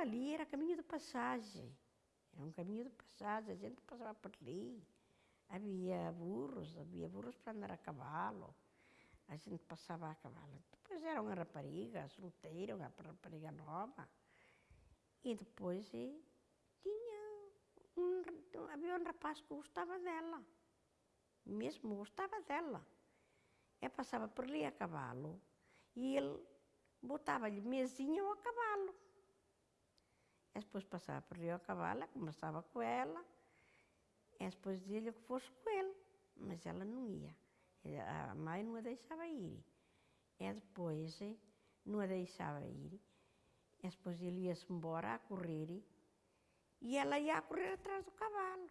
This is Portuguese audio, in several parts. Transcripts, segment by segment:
ali era caminho de passagem. Era um caminho de passagem, a gente passava por ali. Havia burros, havia burros para andar a cavalo. A gente passava a cavalo. Depois era uma rapariga solteira, uma rapariga nova. E depois e, tinha um, havia um rapaz que gostava dela. Mesmo gostava dela. Eu passava por ali a cavalo e ele botava-lhe mesinha ao cavalo. Depois passava por ali ao cavalo, conversava com ela, e depois dizia-lhe que fosse com ele, mas ela não ia. A mãe não a deixava ir. E depois não a deixava ir. E depois ele ia-se embora a correr e ela ia a correr atrás do cavalo.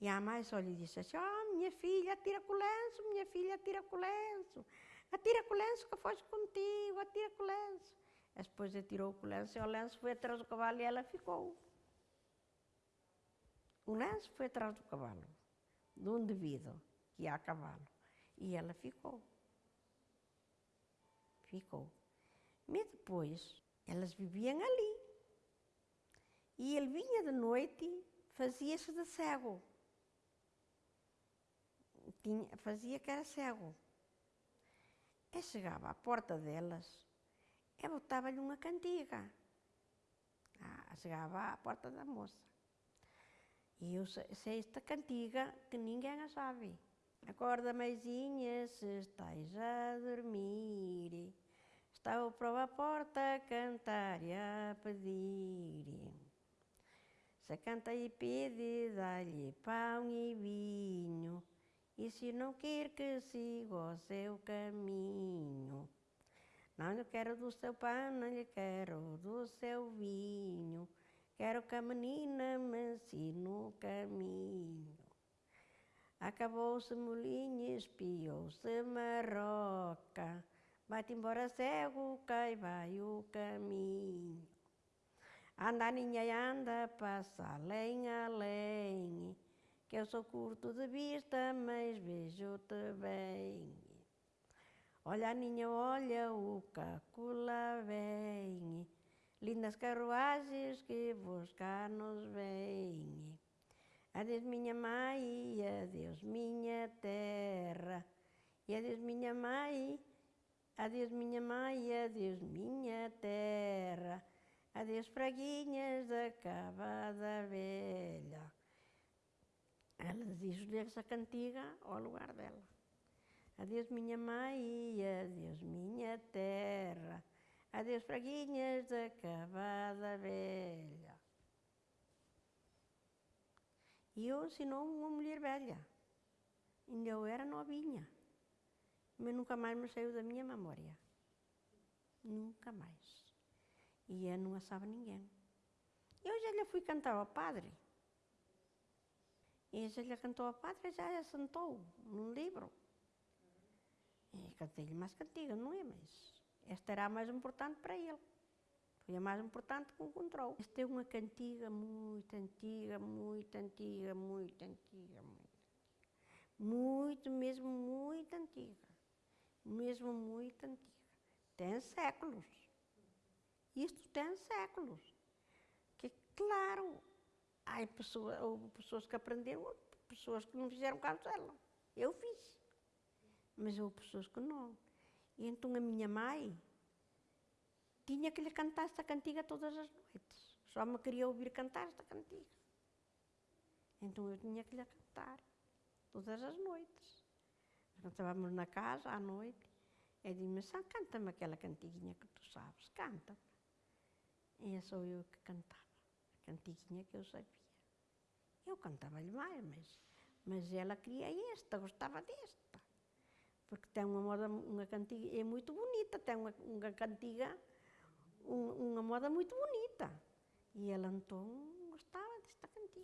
E a mãe só lhe disse assim, oh, minha filha, atira com o lenço, minha filha, atira com o lenço. Atira com o lenço que foge contigo, atira com o lenço. Depois atirou com o lenço e o lenço foi atrás do cavalo e ela ficou. O lenço foi atrás do cavalo, de um devido que há cavalo. E ela ficou. Ficou. Mas depois, elas viviam ali. E ele vinha de noite, fazia-se de cego. Tinha, fazia que era cego. E chegava à porta delas e botava-lhe uma cantiga. Ah, chegava à porta da moça. E eu sei esta cantiga que ninguém a sabe. Acorda, mãezinha, se estás a dormir, está para a porta a cantar e a pedir. Se canta e pede, dá-lhe pão e vinho, e se não quer que siga o seu caminho. Não lhe quero do seu pão, não lhe quero do seu vinho, quero que a menina me ensine o caminho. Acabou-se molinho, espiou-se marroca, vai-te embora cego, cai vai o caminho. Anda, ninha, anda, passa além, além, que eu sou curto de vista, mas vejo-te bem. Olha ninha, olha o caco lá vem, lindas carruagens que buscar nos vêm. Adeus miña mãe, adeus miña terra, e adeus miña mãe, adeus miña mãe, adeus miña terra, adeus fraguinhas da cavada velha. Ela diz-lhe essa cantiga ao lugar dela. Adeus minha mãe, adeus minha terra, adeus praguinhas da cavada velha. E eu ensinou uma mulher velha. Ainda eu era novinha. Mas nunca mais me saiu da minha memória. Nunca mais. E eu não assava ninguém. Eu já lhe fui cantar ao padre. E já lhe cantou ao padre, já a sentou num livro. Cantei-lhe mais cantiga, não é? Mas esta era a mais importante para ele. Foi a mais importante que encontrou. Esta é uma cantiga muito antiga, muito antiga, muito antiga, muito antiga. Muito, mesmo muito antiga. Mesmo muito antiga. Tem séculos. Isto tem séculos. Que, claro, há pessoas, houve pessoas que aprenderam, pessoas que não fizeram caso dela. Eu fiz. Mas houve pessoas que não. E então a minha mãe, tinha que lhe cantar esta cantiga todas as noites. Só me queria ouvir cantar esta cantiga. Então eu tinha que lhe cantar todas as noites. Nós estávamos na casa à noite. Ele disse-me, canta-me aquela cantiguinha que tu sabes, canta-me. E sou eu que cantava, a cantiguinha que eu sabia. Eu cantava-lhe mais, mas, mas ela queria esta, gostava desta. Porque tem uma moda, uma cantiga, é muito bonita, tem uma, uma cantiga um, uma moda muito bonita. E ela então gostava desta cantiga.